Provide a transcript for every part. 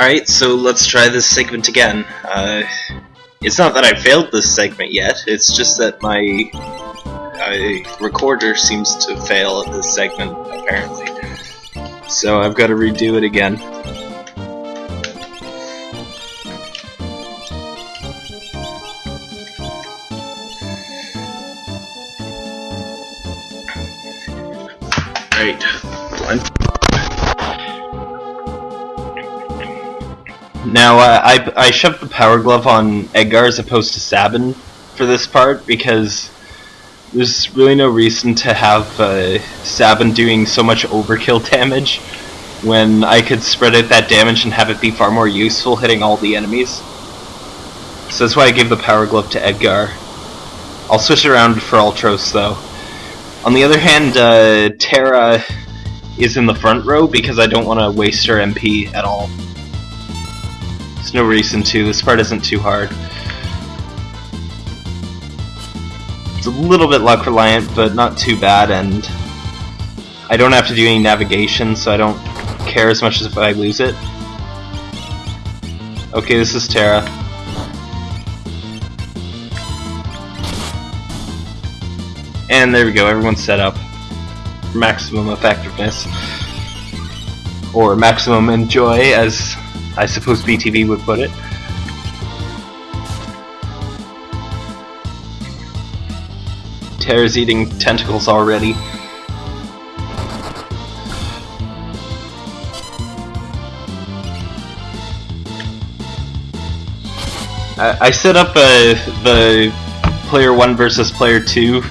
Alright, so let's try this segment again. Uh, it's not that I failed this segment yet, it's just that my uh, recorder seems to fail at this segment, apparently. So I've got to redo it again. Right. Blunt. Now, uh, I, I shoved the Power Glove on Edgar as opposed to Sabin for this part because there's really no reason to have uh, Sabin doing so much overkill damage when I could spread out that damage and have it be far more useful hitting all the enemies. So that's why I gave the Power Glove to Edgar. I'll switch it around for Ultros though. On the other hand, uh, Terra is in the front row because I don't want to waste her MP at all. There's no reason to, this part isn't too hard. It's a little bit luck reliant, but not too bad, and I don't have to do any navigation, so I don't care as much as if I lose it. Okay, this is Terra. And there we go, everyone's set up. Maximum effectiveness. Or maximum enjoy, as I suppose BTV would put it. Terra's eating tentacles already. I, set up uh, the player 1 versus player 2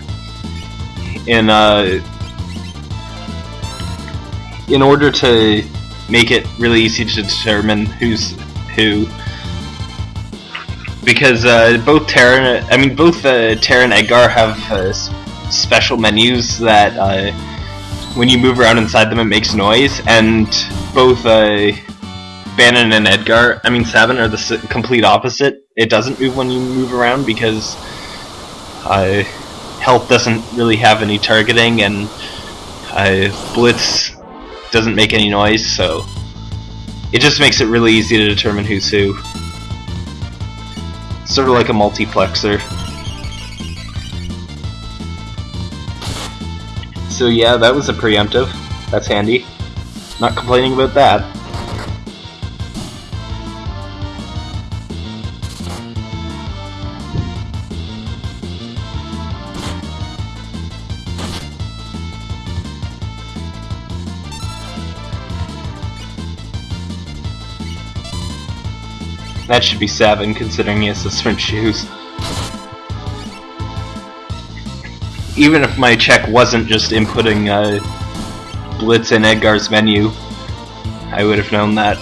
in uh, in order to make it really easy to determine who's who. Because uh, both Terra, I mean both uh, and Edgar have uh, special menus that uh, when you move around inside them it makes noise, and both uh, Banon and Edgar, I mean Sabin, are the complete opposite. It doesn't move when you move around because uh, health doesn't really have any targeting, and I Blitz doesn't make any noise, so it just makes it really easy to determine who's who. Sort of like a multiplexer. So yeah, that was a preemptive. That's handy. Not complaining about that. That should be 7, considering he has the sprint shoes. Even if my check wasn't just inputting uh, Blitz in Edgar's menu, I would have known that.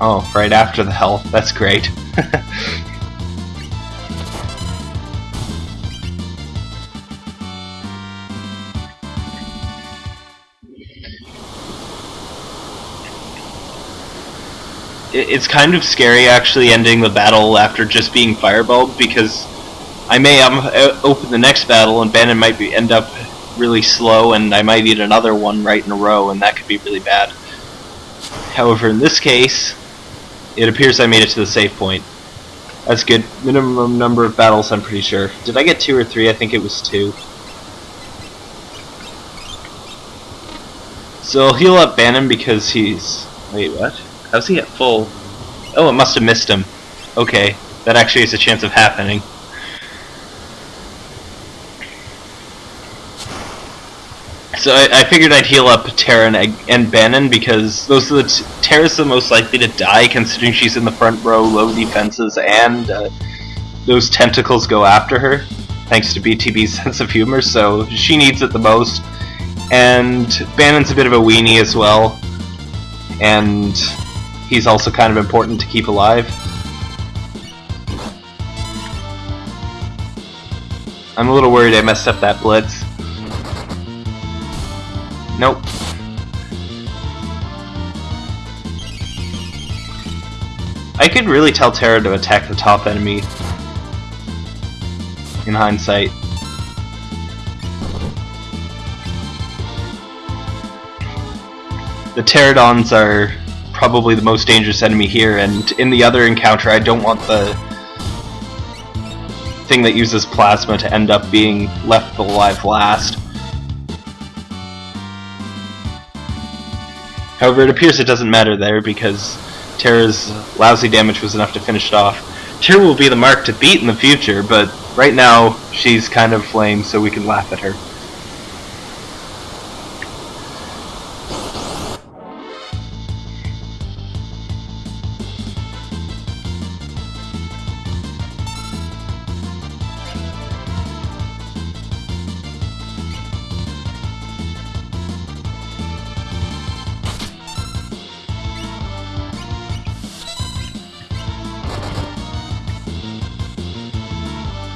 Oh, right after the health. That's great. it's kind of scary actually ending the battle after just being fireballed because I may um, open the next battle and Banon might be, end up really slow and I might eat another one right in a row and that could be really bad. However, in this case, it appears I made it to the safe point. That's good. Minimum number of battles, I'm pretty sure. Did I get two or three? I think it was two. So I'll heal up Banon because he's... Wait, what? How's he at full? Oh, it must have missed him. Okay, that actually has a chance of happening. So I, I figured I'd heal up Terra and, and Banon because those are the Terra's the most likely to die considering she's in the front row, low defenses, and uh, those tentacles go after her, thanks to BTB's sense of humor, so she needs it the most. And Banon's a bit of a weenie as well, and he's also kind of important to keep alive. I'm a little worried I messed up that blitz. Nope. I could really tell Terra to attack the top enemy in hindsight. The pterodons are probably the most dangerous enemy here, and in the other encounter, I don't want the thing that uses plasma to end up being left alive last. However, it appears it doesn't matter there because Terra's lousy damage was enough to finish it off. Terra will be the mark to beat in the future, but right now she's kind of lame, so we can laugh at her.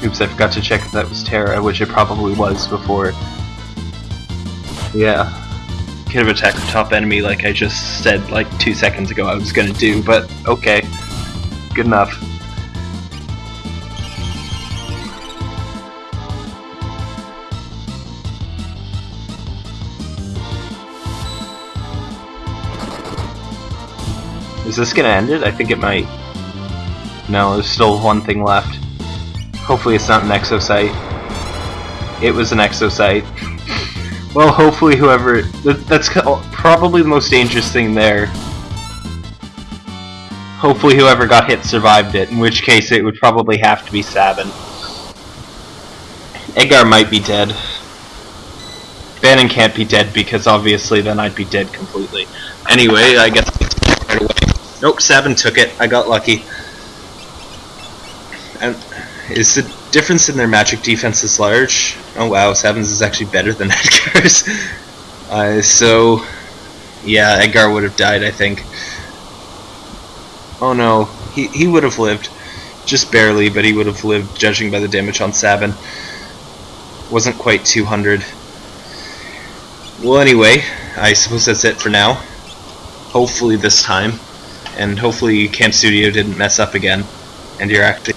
Oops, I forgot to check if that was Terra, which it probably was before. Yeah. Could have attacked the top enemy like I just said like two seconds ago I was gonna do, but okay. Good enough. Is this gonna end it? I think it might. No, there's still one thing left. Hopefully it's not an Exocite. It was an Exocite. Well, hopefully whoever... That's probably the most dangerous thing there. Hopefully whoever got hit survived it, in which case it would probably have to be Sabin. Edgar might be dead. Banon can't be dead because obviously then I'd be dead completely. Anyway, I guess right away. Nope, Sabin took it. I got lucky. And is the difference in their magic defense is large? Oh wow, Sabin's is actually better than Edgar's. Uh, so, yeah, Edgar would have died, I think. Oh no, he, he would have lived. Just barely, but he would have lived, judging by the damage on Sabin. Wasn't quite 200. Well, anyway, I suppose that's it for now. Hopefully this time. And hopefully CamStudio didn't mess up again. And you're actually